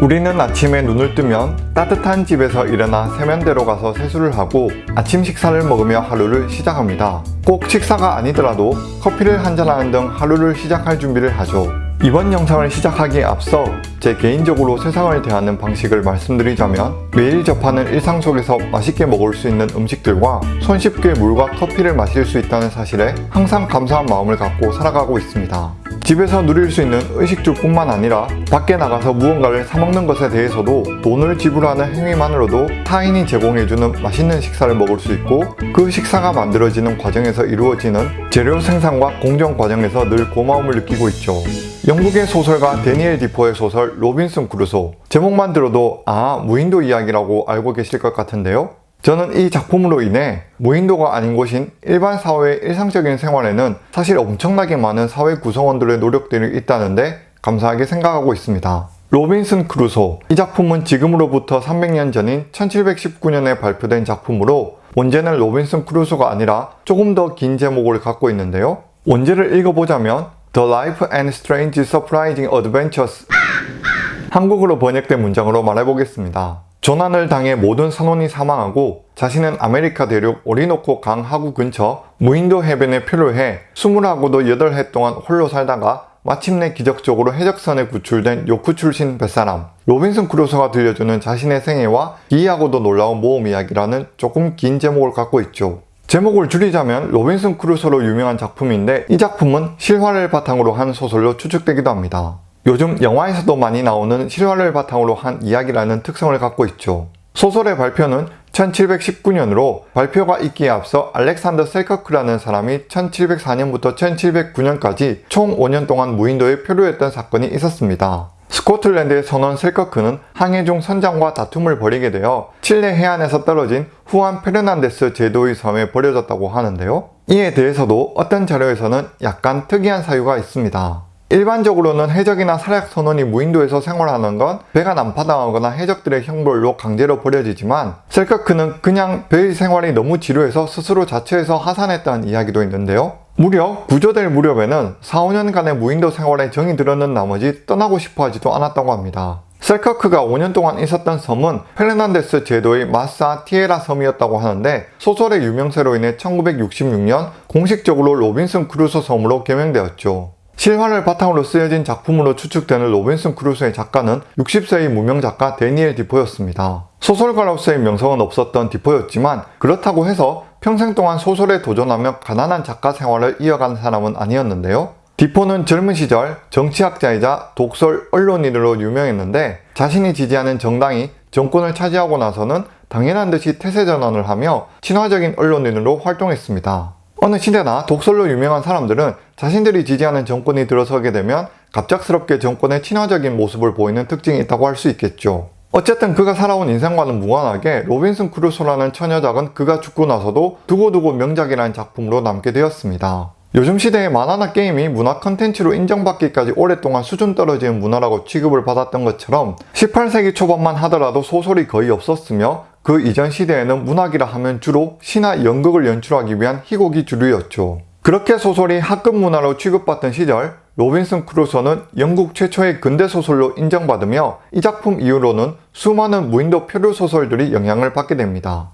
우리는 아침에 눈을 뜨면 따뜻한 집에서 일어나 세면대로 가서 세수를 하고 아침 식사를 먹으며 하루를 시작합니다. 꼭 식사가 아니더라도 커피를 한잔하는 등 하루를 시작할 준비를 하죠. 이번 영상을 시작하기에 앞서 제 개인적으로 세상을 대하는 방식을 말씀드리자면 매일 접하는 일상 속에서 맛있게 먹을 수 있는 음식들과 손쉽게 물과 커피를 마실 수 있다는 사실에 항상 감사한 마음을 갖고 살아가고 있습니다. 집에서 누릴 수 있는 의식주 뿐만 아니라 밖에 나가서 무언가를 사먹는 것에 대해서도 돈을 지불하는 행위만으로도 타인이 제공해주는 맛있는 식사를 먹을 수 있고 그 식사가 만들어지는 과정에서 이루어지는 재료 생산과 공정 과정에서 늘 고마움을 느끼고 있죠. 영국의 소설가 데니엘 디포의 소설 로빈슨 크루소 제목만 들어도 아 무인도 이야기라고 알고 계실 것 같은데요. 저는 이 작품으로 인해 무인도가 아닌 곳인 일반 사회의 일상적인 생활에는 사실 엄청나게 많은 사회 구성원들의 노력들이 있다는데 감사하게 생각하고 있습니다. 로빈슨 크루소 이 작품은 지금으로부터 300년 전인 1719년에 발표된 작품으로 원제는 로빈슨 크루소가 아니라 조금 더 긴 제목을 갖고 있는데요. 원제를 읽어보자면 The Life and Strange Surprising Adventures 한국어로 번역된 문장으로 말해보겠습니다. 조난을 당해 모든 선원이 사망하고 자신은 아메리카 대륙 오리노코 강 하구 근처 무인도 해변에 표류해 20하고도 8해 동안 홀로 살다가 마침내 기적적으로 해적선에 구출된 요크 출신 뱃사람 로빈슨 크루소가 들려주는 자신의 생애와 기이하고도 놀라운 모험 이야기라는 조금 긴 제목을 갖고 있죠. 제목을 줄이자면 로빈슨 크루소로 유명한 작품인데 이 작품은 실화를 바탕으로 한 소설로 추측되기도 합니다. 요즘 영화에서도 많이 나오는 실화를 바탕으로 한 이야기라는 특성을 갖고 있죠. 소설의 발표는 1719년으로 발표가 있기에 앞서 알렉산더 셀커크라는 사람이 1704년부터 1709년까지 총 5년 동안 무인도에 표류했던 사건이 있었습니다. 스코틀랜드의 선원 셀커크는 항해 중 선장과 다툼을 벌이게 되어 칠레 해안에서 떨어진 후안 페르난데스 제도의 섬에 버려졌다고 하는데요. 이에 대해서도 어떤 자료에서는 약간 특이한 사유가 있습니다. 일반적으로는 해적이나 사략 선원이 무인도에서 생활하는 건 배가 난파당하거나 해적들의 형벌로 강제로 버려지지만 셀커크는 그냥 배의 생활이 너무 지루해서 스스로 자처해서 하선했다는 이야기도 있는데요. 무려 구조될 무렵에는 4, 5년간의 무인도 생활에 정이 들었는 나머지 떠나고 싶어 하지도 않았다고 합니다. 셀커크가 5년 동안 있었던 섬은 페르난데스 제도의 마사 티에라 섬이었다고 하는데 소설의 유명세로 인해 1966년 공식적으로 로빈슨 크루소 섬으로 개명되었죠. 실화를 바탕으로 쓰여진 작품으로 추측되는 로빈슨 크루소의 작가는 60세의 무명 작가 데니엘 디포였습니다. 소설가로서의 명성은 없었던 디포였지만 그렇다고 해서 평생 동안 소설에 도전하며 가난한 작가 생활을 이어간 사람은 아니었는데요. 디포는 젊은 시절 정치학자이자 독설 언론인으로 유명했는데 자신이 지지하는 정당이 정권을 차지하고 나서는 당연한 듯이 태세 전환을 하며 친화적인 언론인으로 활동했습니다. 어느 시대나 독설로 유명한 사람들은 자신들이 지지하는 정권이 들어서게 되면 갑작스럽게 정권의 친화적인 모습을 보이는 특징이 있다고 할 수 있겠죠. 어쨌든 그가 살아온 인생과는 무관하게 로빈슨 크루소라는 처녀작은 그가 죽고 나서도 두고두고 명작이라는 작품으로 남게 되었습니다. 요즘 시대의 만화나 게임이 문화 컨텐츠로 인정받기까지 오랫동안 수준 떨어지는 문화라고 취급을 받았던 것처럼 18세기 초반만 하더라도 소설이 거의 없었으며 그 이전 시대에는 문학이라 하면 주로 시나 연극을 연출하기 위한 희곡이 주류였죠. 그렇게 소설이 하급 문화로 취급받던 시절 로빈슨 크루소는 영국 최초의 근대소설로 인정받으며 이 작품 이후로는 수많은 무인도 표류 소설들이 영향을 받게 됩니다.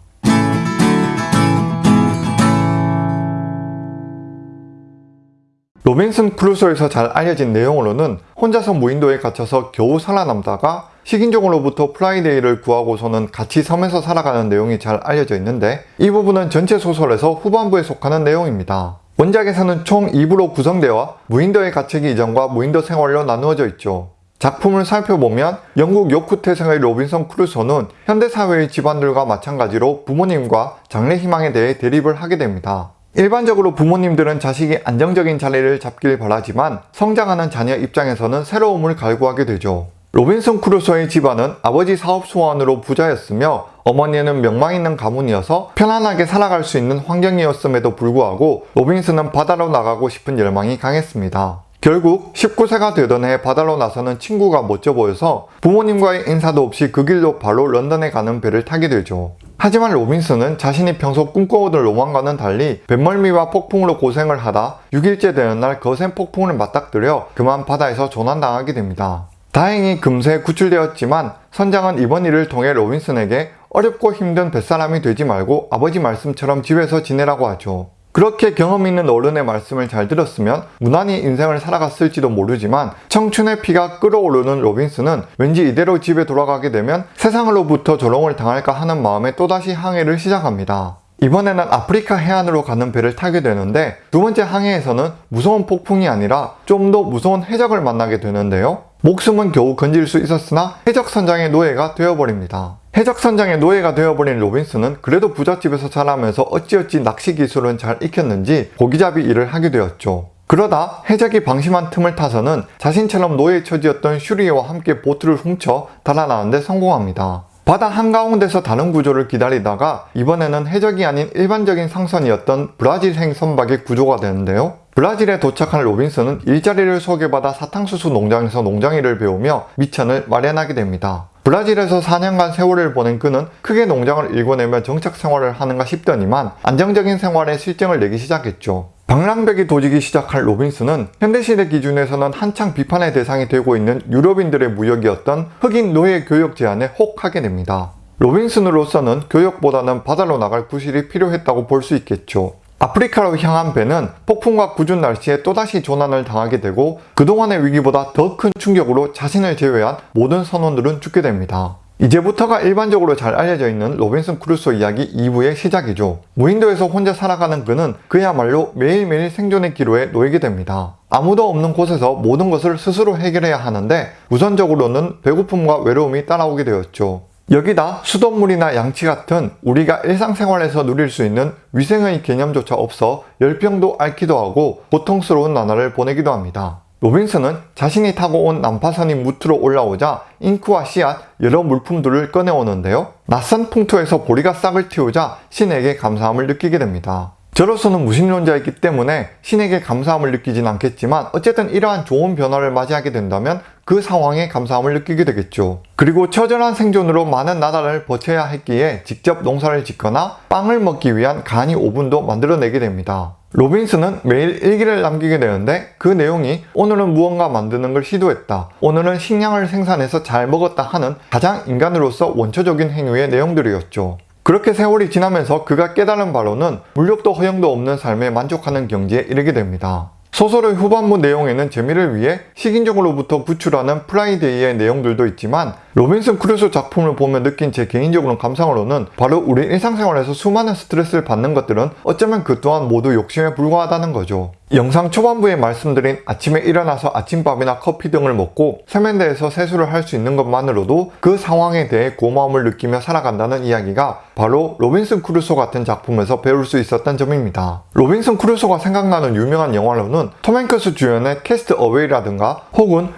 로빈슨 크루소에서 잘 알려진 내용으로는 혼자서 무인도에 갇혀서 겨우 살아남다가 식인종으로부터 프라이데이를 구하고서는 같이 섬에서 살아가는 내용이 잘 알려져 있는데 이 부분은 전체 소설에서 후반부에 속하는 내용입니다. 원작에서는 총 2부로 구성되어 무인도에 갇히기 이전과 무인도 생활로 나누어져 있죠. 작품을 살펴보면 영국 요크 태생의 로빈슨 크루소는 현대사회의 집안들과 마찬가지로 부모님과 장래 희망에 대해 대립을 하게 됩니다. 일반적으로 부모님들은 자식이 안정적인 자리를 잡길 바라지만 성장하는 자녀 입장에서는 새로움을 갈구하게 되죠. 로빈슨 크루소의 집안은 아버지 사업 수완으로 부자였으며 어머니는 명망 있는 가문이어서 편안하게 살아갈 수 있는 환경이었음에도 불구하고 로빈슨은 바다로 나가고 싶은 열망이 강했습니다. 결국 19세가 되던 해 바다로 나서는 친구가 멋져 보여서 부모님과의 인사도 없이 그 길로 바로 런던에 가는 배를 타게 되죠. 하지만 로빈슨은 자신이 평소 꿈꿔오던 로망과는 달리 뱃멀미와 폭풍으로 고생을 하다 6일째 되는 날 거센 폭풍을 맞닥뜨려 그만 바다에서 조난당하게 됩니다. 다행히 금세 구출되었지만 선장은 이번 일을 통해 로빈슨에게 어렵고 힘든 뱃사람이 되지 말고 아버지 말씀처럼 집에서 지내라고 하죠. 그렇게 경험 있는 어른의 말씀을 잘 들었으면 무난히 인생을 살아갔을지도 모르지만 청춘의 피가 끓어오르는 로빈슨은 왠지 이대로 집에 돌아가게 되면 세상으로부터 조롱을 당할까 하는 마음에 또다시 항해를 시작합니다. 이번에는 아프리카 해안으로 가는 배를 타게 되는데 두 번째 항해에서는 무서운 폭풍이 아니라 좀 더 무서운 해적을 만나게 되는데요. 목숨은 겨우 건질 수 있었으나 해적 선장의 노예가 되어버립니다. 해적 선장의 노예가 되어버린 로빈슨은 그래도 부잣집에서 자라면서 어찌어찌 낚시 기술은 잘 익혔는지 고기잡이 일을 하게 되었죠. 그러다 해적이 방심한 틈을 타서는 자신처럼 노예 처지였던 슈리에와 함께 보트를 훔쳐 달아나는데 성공합니다. 바다 한가운데서 다른 구조를 기다리다가 이번에는 해적이 아닌 일반적인 상선이었던 브라질행 선박에 구조가 되는데요. 브라질에 도착한 로빈슨은 일자리를 소개받아 사탕수수 농장에서 농장일을 배우며 밑천을 마련하게 됩니다. 브라질에서 4년간 세월을 보낸 그는 크게 농장을 일궈내며 정착 생활을 하는가 싶더니만 안정적인 생활에 싫증을 내기 시작했죠. 방랑벽이 도지기 시작한 로빈슨은 현대시대 기준에서는 한창 비판의 대상이 되고 있는 유럽인들의 무역이었던 흑인 노예 교역 제안에 혹하게 됩니다. 로빈슨으로서는 교역보다는 바다로 나갈 구실이 필요했다고 볼 수 있겠죠. 아프리카로 향한 배는 폭풍과 궂은 날씨에 또다시 조난을 당하게 되고 그동안의 위기보다 더 큰 충격으로 자신을 제외한 모든 선원들은 죽게 됩니다. 이제부터가 일반적으로 잘 알려져 있는 로빈슨 크루소 이야기 2부의 시작이죠. 무인도에서 혼자 살아가는 그는 그야말로 매일매일 생존의 기로에 놓이게 됩니다. 아무도 없는 곳에서 모든 것을 스스로 해결해야 하는데 우선적으로는 배고픔과 외로움이 따라오게 되었죠. 여기다 수돗물이나 양치 같은 우리가 일상생활에서 누릴 수 있는 위생의 개념조차 없어 열병도 앓기도 하고 고통스러운 나날을 보내기도 합니다. 로빈슨은 자신이 타고 온 난파선이 무트로 올라오자 잉크와 씨앗, 여러 물품들을 꺼내오는데요. 낯선 풍토에서 보리가 싹을 틔우자 신에게 감사함을 느끼게 됩니다. 저로서는 무신론자이기 때문에 신에게 감사함을 느끼진 않겠지만 어쨌든 이러한 좋은 변화를 맞이하게 된다면 그 상황에 감사함을 느끼게 되겠죠. 그리고 처절한 생존으로 많은 나라를 버텨야 했기에 직접 농사를 짓거나 빵을 먹기 위한 간이 오븐도 만들어내게 됩니다. 로빈슨은 매일 일기를 남기게 되는데 그 내용이 오늘은 무언가 만드는 걸 시도했다. 오늘은 식량을 생산해서 잘 먹었다 하는 가장 인간으로서 원초적인 행위의 내용들이었죠. 그렇게 세월이 지나면서 그가 깨달은 바로는 물욕도 허영도 없는 삶에 만족하는 경지에 이르게 됩니다. 소설의 후반부 내용에는 재미를 위해 식인종으로부터 구출하는 프라이데이의 내용들도 있지만 로빈슨 크루소 작품을 보며 느낀 제 개인적으로 감상으로는 바로 우리 일상생활에서 수많은 스트레스를 받는 것들은 어쩌면 그 또한 모두 욕심에 불과하다는 거죠. 영상 초반부에 말씀드린 아침에 일어나서 아침밥이나 커피 등을 먹고 세면대에서 세수를 할 수 있는 것만으로도 그 상황에 대해 고마움을 느끼며 살아간다는 이야기가 바로 로빈슨 크루소 같은 작품에서 배울 수 있었던 점입니다. 로빈슨 크루소가 생각나는 유명한 영화로는 톰 행크스 주연의 캐스트 어웨이라든가 혹은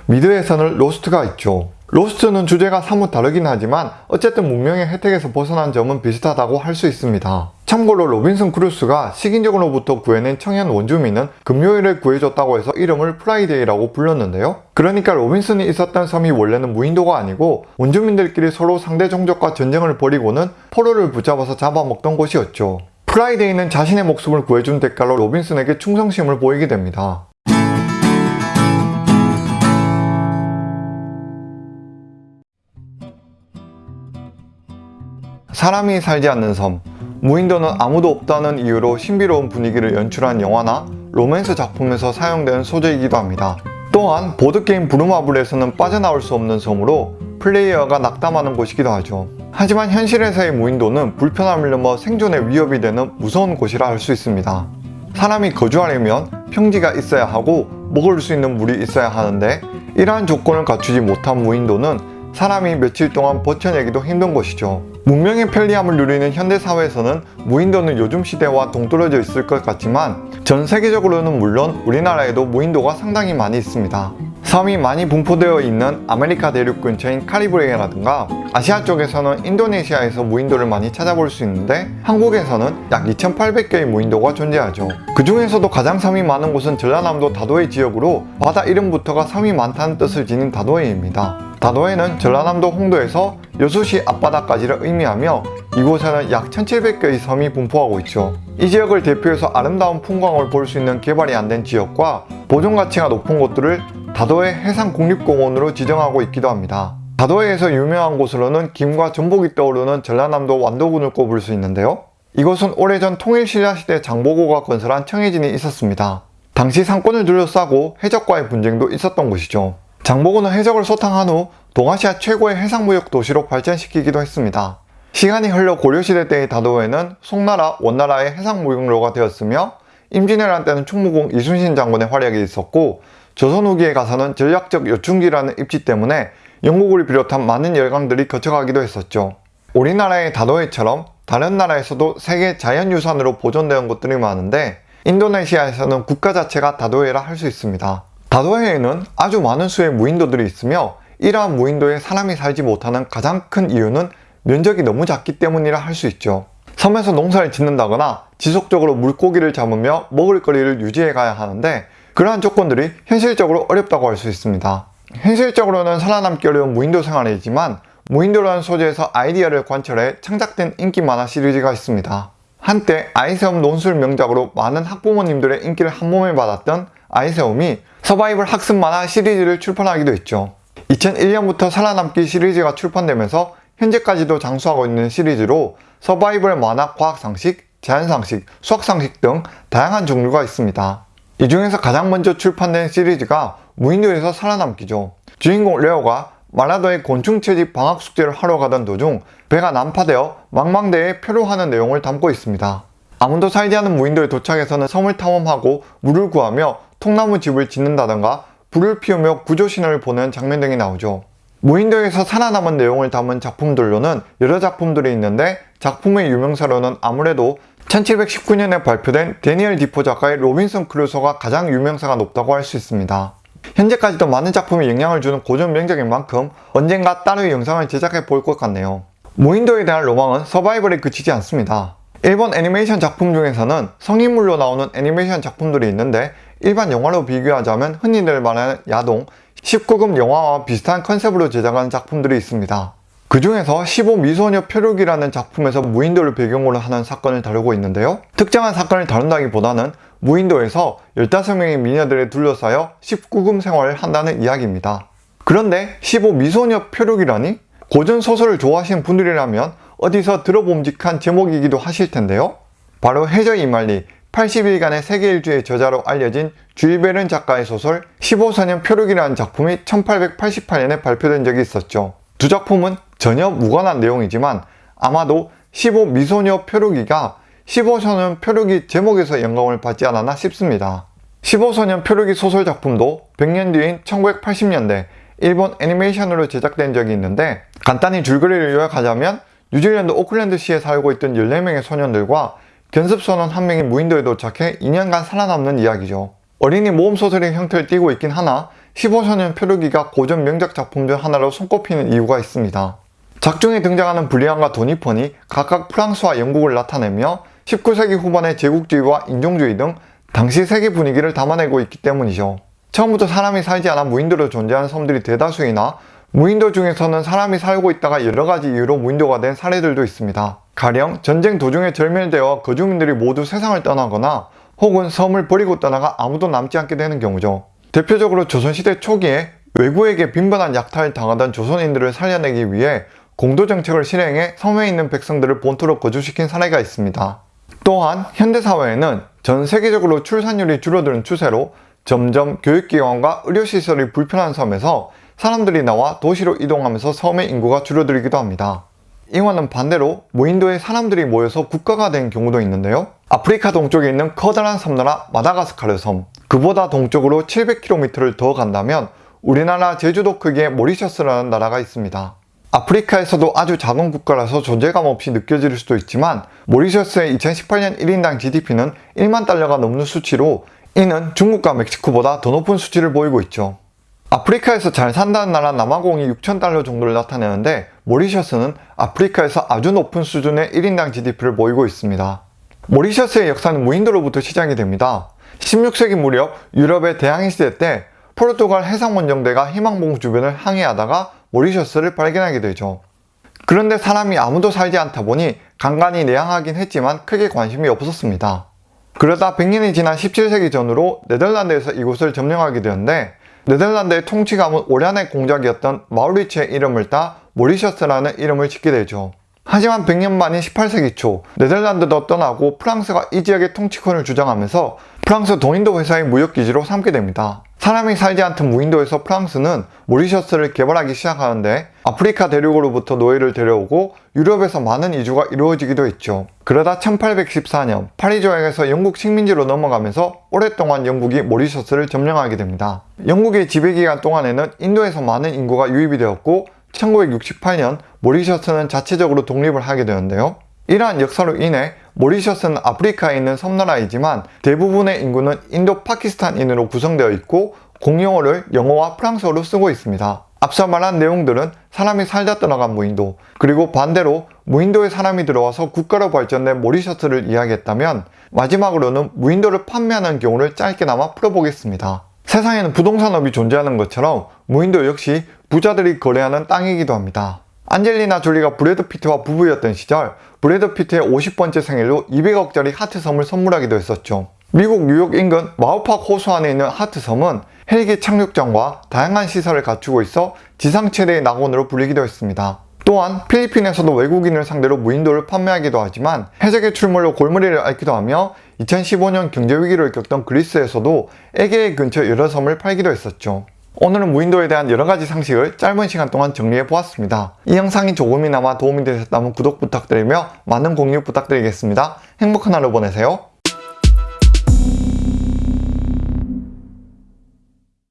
선을 로스트가 있죠. 로스트는 주제가 사뭇 다르긴 하지만 어쨌든 문명의 혜택에서 벗어난 점은 비슷하다고 할 수 있습니다. 참고로 로빈슨 크루소가 식인종으로부터 구해낸 청년 원주민은 금요일에 구해줬다고 해서 이름을 프라이데이라고 불렀는데요. 그러니까 로빈슨이 있었던 섬이 원래는 무인도가 아니고 원주민들끼리 서로 상대 종족과 전쟁을 벌이고는 포로를 붙잡아서 잡아먹던 곳이었죠. 프라이데이는 자신의 목숨을 구해준 대가로 로빈슨에게 충성심을 보이게 됩니다. 사람이 살지 않는 섬 무인도는 아무도 없다는 이유로 신비로운 분위기를 연출한 영화나 로맨스 작품에서 사용되는 소재이기도 합니다. 또한 보드게임 부루마블에서는 빠져나올 수 없는 섬으로 플레이어가 낙담하는 곳이기도 하죠. 하지만 현실에서의 무인도는 불편함을 넘어 생존의 위협이 되는 무서운 곳이라 할 수 있습니다. 사람이 거주하려면 평지가 있어야 하고 먹을 수 있는 물이 있어야 하는데 이러한 조건을 갖추지 못한 무인도는 사람이 며칠 동안 버텨내기도 힘든 곳이죠. 문명의 편리함을 누리는 현대사회에서는 무인도는 요즘 시대와 동떨어져 있을 것 같지만 전 세계적으로는 물론 우리나라에도 무인도가 상당히 많이 있습니다. 섬이 많이 분포되어 있는 아메리카 대륙 근처인 카리브해라든가 아시아 쪽에서는 인도네시아에서 무인도를 많이 찾아볼 수 있는데 한국에서는 약 2800개의 무인도가 존재하죠. 그 중에서도 가장 섬이 많은 곳은 전라남도 다도해 지역으로 바다 이름부터가 섬이 많다는 뜻을 지닌 다도해입니다. 다도해는 전라남도 홍도에서 여수시 앞바다까지를 의미하며 이곳에는 약 1700개의 섬이 분포하고 있죠. 이 지역을 대표해서 아름다운 풍광을 볼 수 있는 개발이 안 된 지역과 보존 가치가 높은 곳들을 다도해 해상국립공원으로 지정하고 있기도 합니다. 다도해에서 유명한 곳으로는 김과 전복이 떠오르는 전라남도 완도군을 꼽을 수 있는데요. 이곳은 오래전 통일신라시대 장보고가 건설한 청해진이 있었습니다. 당시 상권을 둘러싸고 해적과의 분쟁도 있었던 곳이죠. 장보고는 해적을 소탕한 후 동아시아 최고의 해상무역 도시로 발전시키기도 했습니다. 시간이 흘러 고려시대 때의 다도해는 송나라, 원나라의 해상무역로가 되었으며 임진왜란 때는 충무공 이순신 장군의 활약이 있었고 조선 후기에 가서는 전략적 요충지라는 입지 때문에 영국을 비롯한 많은 열강들이 거쳐가기도 했었죠. 우리나라의 다도해처럼 다른 나라에서도 세계 자연유산으로 보존되는 곳들이 많은데 인도네시아에서는 국가 자체가 다도해라 할 수 있습니다. 다도해에는 아주 많은 수의 무인도들이 있으며 이러한 무인도에 사람이 살지 못하는 가장 큰 이유는 면적이 너무 작기 때문이라 할 수 있죠. 섬에서 농사를 짓는다거나 지속적으로 물고기를 잡으며 먹을 거리를 유지해 가야 하는데 그러한 조건들이 현실적으로 어렵다고 할 수 있습니다. 현실적으로는 살아남기 어려운 무인도 생활이지만 무인도라는 소재에서 아이디어를 관철해 창작된 인기 만화 시리즈가 있습니다. 한때 아이세움 논술 명작으로 많은 학부모님들의 인기를 한몸에 받았던 아이세움이 서바이벌 학습 만화 시리즈를 출판하기도 했죠. 2001년부터 살아남기 시리즈가 출판되면서 현재까지도 장수하고 있는 시리즈로 서바이벌 만화 과학상식, 자연상식, 수학상식 등 다양한 종류가 있습니다. 이 중에서 가장 먼저 출판된 시리즈가 무인도에서 살아남기죠. 주인공 레오가 마라도의 곤충 채집 방학 숙제를 하러 가던 도중 배가 난파되어 망망대에 표류하는 내용을 담고 있습니다. 아무도 살지 않은 무인도에 도착해서는 섬을 탐험하고 물을 구하며 통나무 집을 짓는다던가 불을 피우며 구조 신호를 보낸 장면 등이 나오죠. 무인도에서 살아남은 내용을 담은 작품들로는 여러 작품들이 있는데 작품의 유명세로는 아무래도 1719년에 발표된 대니얼 디포 작가의 로빈슨 크루소가 가장 유명세가 높다고 할 수 있습니다. 현재까지도 많은 작품에 영향을 주는 고전 명작인 만큼 언젠가 따로 영상을 제작해 볼 것 같네요. 무인도에 대한 로망은 서바이벌에 그치지 않습니다. 일본 애니메이션 작품 중에서는 성인물로 나오는 애니메이션 작품들이 있는데 일반 영화로 비교하자면 흔히들 말하는 야동, 19금 영화와 비슷한 컨셉으로 제작한 작품들이 있습니다. 그 중에서 15미소녀 표류기라는 작품에서 무인도를 배경으로 하는 사건을 다루고 있는데요. 특정한 사건을 다룬다기보다는 무인도에서 15명의 미녀들에 둘러싸여 19금 생활을 한다는 이야기입니다. 그런데 15미소녀 표류기라니? 고전 소설을 좋아하시는 분들이라면 어디서 들어봄직한 제목이기도 하실 텐데요. 바로 해저 이말리 80일간의 세계 일주의 저자로 알려진 주일베른 작가의 소설 15소년 표류기라는 작품이 1888년에 발표된 적이 있었죠. 두 작품은 전혀 무관한 내용이지만 아마도 15 미소녀 표류기가 15소년 표류기 제목에서 영감을 받지 않았나 싶습니다. 15소년 표류기 소설 작품도 100년 뒤인 1980년대 일본 애니메이션으로 제작된 적이 있는데 간단히 줄거리를 요약하자면 뉴질랜드 오클랜드시에 살고 있던 14명의 소년들과 견습선원 한 명이 무인도에 도착해 2년간 살아남는 이야기죠. 어린이 모험 소설의 형태를 띠고 있긴 하나 15소년 표류기가 고전 명작 작품 중 하나로 손꼽히는 이유가 있습니다. 작중에 등장하는 블리안과 도니폰이 각각 프랑스와 영국을 나타내며 19세기 후반의 제국주의와 인종주의 등 당시 세계 분위기를 담아내고 있기 때문이죠. 처음부터 사람이 살지 않아 무인도로 존재하는 섬들이 대다수이나 무인도 중에서는 사람이 살고 있다가 여러가지 이유로 무인도가 된 사례들도 있습니다. 가령 전쟁 도중에 절멸되어 거주민들이 모두 세상을 떠나거나 혹은 섬을 버리고 떠나가 아무도 남지 않게 되는 경우죠. 대표적으로 조선시대 초기에 외구에게 빈번한 약탈을 당하던 조선인들을 살려내기 위해 공도정책을 실행해 섬에 있는 백성들을 본토로 거주시킨 사례가 있습니다. 또한 현대사회에는 전 세계적으로 출산율이 줄어드는 추세로 점점 교육기관과 의료시설이 불편한 섬에서 사람들이 나와 도시로 이동하면서 섬의 인구가 줄어들기도 합니다. 이와는 반대로 무인도에 사람들이 모여서 국가가 된 경우도 있는데요. 아프리카 동쪽에 있는 커다란 섬나라 마다가스카르 섬 그보다 동쪽으로 700km를 더 간다면 우리나라 제주도 크기의 모리셔스라는 나라가 있습니다. 아프리카에서도 아주 작은 국가라서 존재감 없이 느껴질 수도 있지만 모리셔스의 2018년 1인당 GDP는 1만 달러가 넘는 수치로 이는 중국과 멕시코보다 더 높은 수치를 보이고 있죠. 아프리카에서 잘 산다는 나라 남아공이 6천 달러 정도를 나타내는데 모리셔스는 아프리카에서 아주 높은 수준의 1인당 GDP를 보이고 있습니다. 모리셔스의 역사는 무인도로부터 시작이 됩니다. 16세기 무렵 유럽의 대항해 시대 때 포르투갈 해상원정대가 희망봉 주변을 항해하다가 모리셔스를 발견하게 되죠. 그런데 사람이 아무도 살지 않다 보니 간간히 내향하긴 했지만 크게 관심이 없었습니다. 그러다 100년이 지난 17세기 전으로 네덜란드에서 이곳을 점령하게 되었는데 네덜란드의 통치가문 오란의 공작이었던 마우리츠의 이름을 따 모리셔스라는 이름을 짓게 되죠. 하지만 100년 만인 18세기 초 네덜란드도 떠나고 프랑스가 이 지역의 통치권을 주장하면서 프랑스 동인도 회사의 무역기지로 삼게 됩니다. 사람이 살지 않던 무인도에서 프랑스는 모리셔스를 개발하기 시작하는데 아프리카 대륙으로부터 노예를 데려오고 유럽에서 많은 이주가 이루어지기도 했죠. 그러다 1814년 파리 조약에서 영국 식민지로 넘어가면서 오랫동안 영국이 모리셔스를 점령하게 됩니다. 영국의 지배기간 동안에는 인도에서 많은 인구가 유입이 되었고 1968년 모리셔스는 자체적으로 독립을 하게 되었는데요. 이러한 역사로 인해 모리셔스는 아프리카에 있는 섬나라이지만 대부분의 인구는 인도 파키스탄인으로 구성되어 있고 공용어를 영어와 프랑스어로 쓰고 있습니다. 앞서 말한 내용들은 사람이 살다 떠나간 무인도 그리고 반대로 무인도에 사람이 들어와서 국가로 발전된 모리셔스를 이야기했다면 마지막으로는 무인도를 판매하는 경우를 짧게나마 풀어보겠습니다. 세상에는 부동산업이 존재하는 것처럼 무인도 역시 부자들이 거래하는 땅이기도 합니다. 안젤리나 졸리가 브래드 피트와 부부였던 시절 브래드 피트의 50번째 생일로 200억짜리 하트섬을 선물하기도 했었죠. 미국 뉴욕 인근 마우팍 호수 안에 있는 하트섬은 헬기 착륙장과 다양한 시설을 갖추고 있어 지상 최대의 낙원으로 불리기도 했습니다. 또한 필리핀에서도 외국인을 상대로 무인도를 판매하기도 하지만 해적의 출몰로 골머리를 앓기도 하며 2015년 경제위기를 겪던 그리스에서도 에게해 근처 여러 섬을 팔기도 했었죠. 오늘은 무인도에 대한 여러가지 상식을 짧은 시간 동안 정리해 보았습니다. 이 영상이 조금이나마 도움이 되셨다면 구독 부탁드리며 많은 공유 부탁드리겠습니다. 행복한 하루 보내세요.